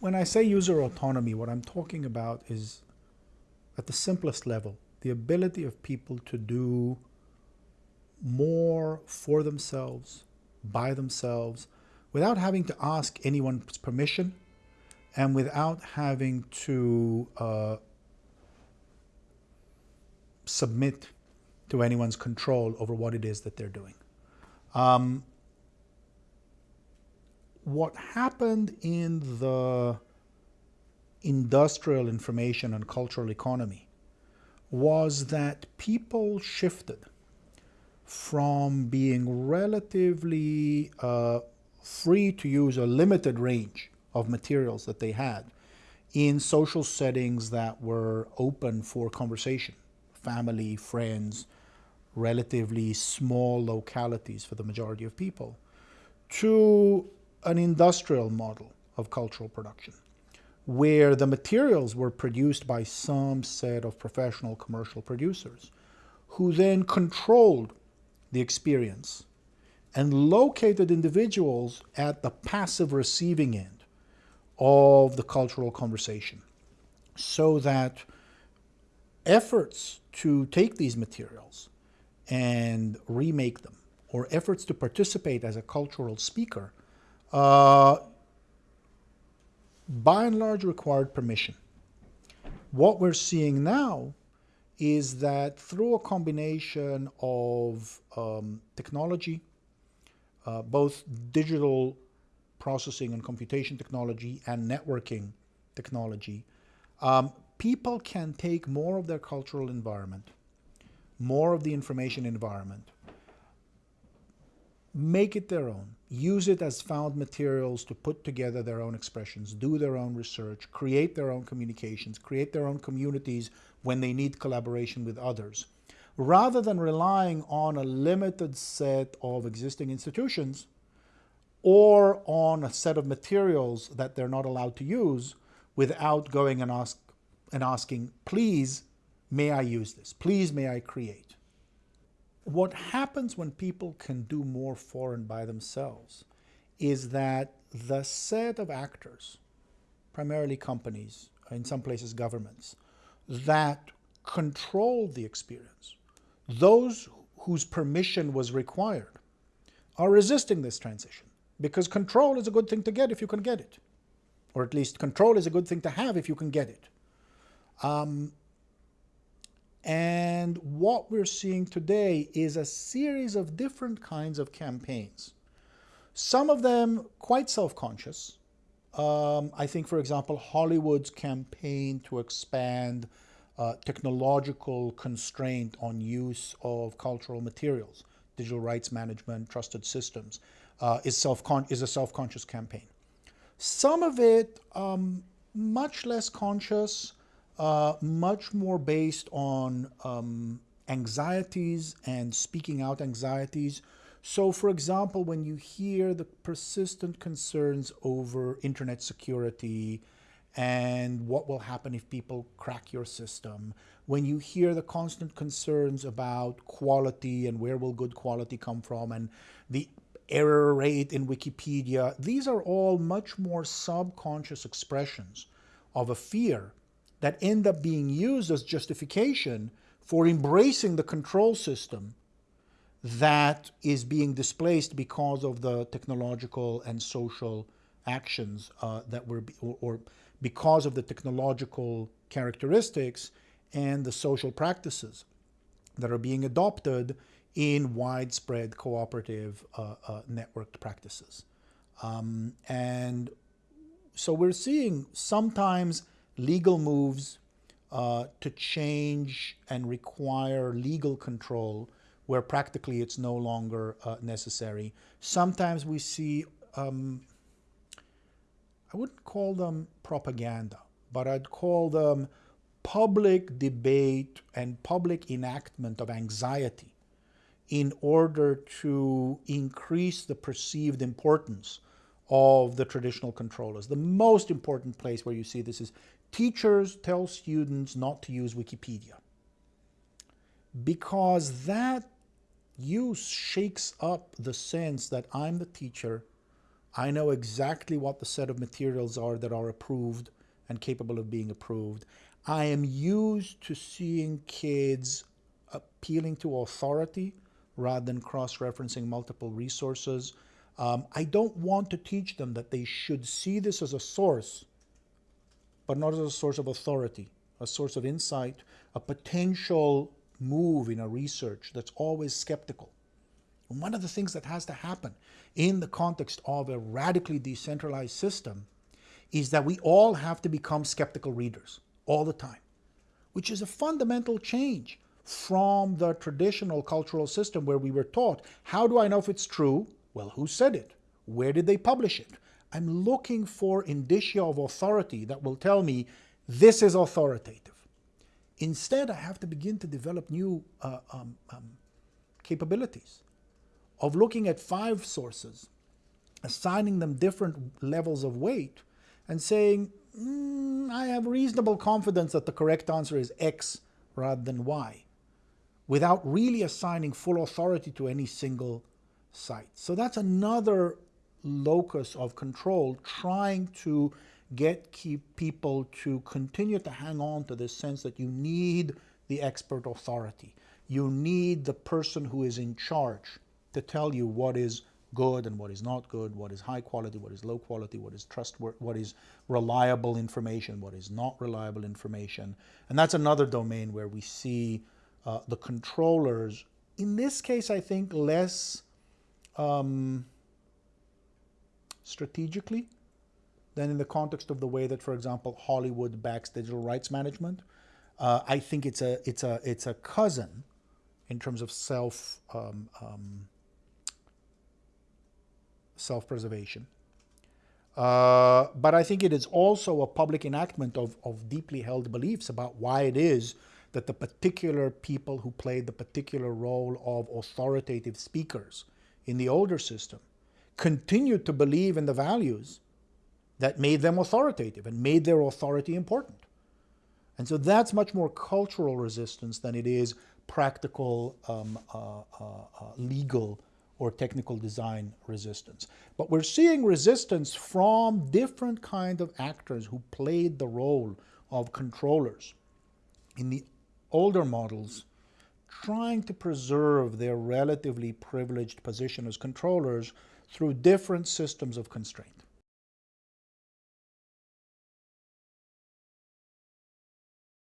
When I say user autonomy, what I'm talking about is at the simplest level, the ability of people to do more for themselves, by themselves, without having to ask anyone's permission and without having to uh, submit to anyone's control over what it is that they're doing. Um, what happened in the industrial information and cultural economy was that people shifted from being relatively uh, free to use a limited range of materials that they had in social settings that were open for conversation, family, friends, relatively small localities for the majority of people, to an industrial model of cultural production where the materials were produced by some set of professional commercial producers who then controlled the experience and located individuals at the passive receiving end of the cultural conversation so that efforts to take these materials and remake them or efforts to participate as a cultural speaker uh, by and large required permission. What we're seeing now is that through a combination of um, technology, uh, both digital processing and computation technology and networking technology, um, people can take more of their cultural environment, more of the information environment, make it their own, use it as found materials to put together their own expressions, do their own research, create their own communications, create their own communities when they need collaboration with others. Rather than relying on a limited set of existing institutions or on a set of materials that they're not allowed to use without going and, ask, and asking, please, may I use this? Please, may I create? What happens when people can do more for and by themselves is that the set of actors, primarily companies, in some places governments, that control the experience, those whose permission was required, are resisting this transition because control is a good thing to get if you can get it. Or at least control is a good thing to have if you can get it. Um, and what we're seeing today is a series of different kinds of campaigns. Some of them quite self-conscious. Um, I think, for example, Hollywood's campaign to expand uh, technological constraint on use of cultural materials, digital rights management, trusted systems, uh, is, self is a self-conscious campaign. Some of it um, much less conscious, uh, much more based on um, anxieties and speaking out anxieties. So, for example, when you hear the persistent concerns over internet security and what will happen if people crack your system, when you hear the constant concerns about quality and where will good quality come from and the error rate in Wikipedia, these are all much more subconscious expressions of a fear that end up being used as justification for embracing the control system that is being displaced because of the technological and social actions uh, that were, or, or because of the technological characteristics and the social practices that are being adopted in widespread cooperative uh, uh, networked practices. Um, and so we're seeing sometimes legal moves uh, to change and require legal control where practically it's no longer uh, necessary. Sometimes we see, um, I wouldn't call them propaganda, but I'd call them public debate and public enactment of anxiety in order to increase the perceived importance of the traditional controllers. The most important place where you see this is teachers tell students not to use Wikipedia because that use shakes up the sense that I'm the teacher, I know exactly what the set of materials are that are approved and capable of being approved. I am used to seeing kids appealing to authority rather than cross-referencing multiple resources. Um, I don't want to teach them that they should see this as a source, but not as a source of authority, a source of insight, a potential move in a research that's always skeptical. And one of the things that has to happen in the context of a radically decentralized system is that we all have to become skeptical readers all the time, which is a fundamental change from the traditional cultural system where we were taught, how do I know if it's true? Well, who said it? Where did they publish it? I'm looking for indicia of authority that will tell me this is authoritative. Instead, I have to begin to develop new uh, um, um, capabilities of looking at five sources, assigning them different levels of weight, and saying, mm, I have reasonable confidence that the correct answer is X rather than Y, without really assigning full authority to any single site. So that's another locus of control, trying to get keep people to continue to hang on to this sense that you need the expert authority. You need the person who is in charge to tell you what is good and what is not good, what is high quality, what is low quality, what is trustworthy, what is reliable information, what is not reliable information. And that's another domain where we see uh, the controllers, in this case, I think less um, strategically than in the context of the way that, for example, Hollywood backs digital rights management. Uh, I think it's a it's a it's a cousin in terms of self um, um, self-preservation. Uh, but I think it is also a public enactment of, of deeply held beliefs about why it is that the particular people who played the particular role of authoritative speakers in the older system continued to believe in the values that made them authoritative and made their authority important. And so that's much more cultural resistance than it is practical um, uh, uh, uh legal or technical design resistance. But we're seeing resistance from different kind of actors who played the role of controllers in the older models, trying to preserve their relatively privileged position as controllers through different systems of constraint.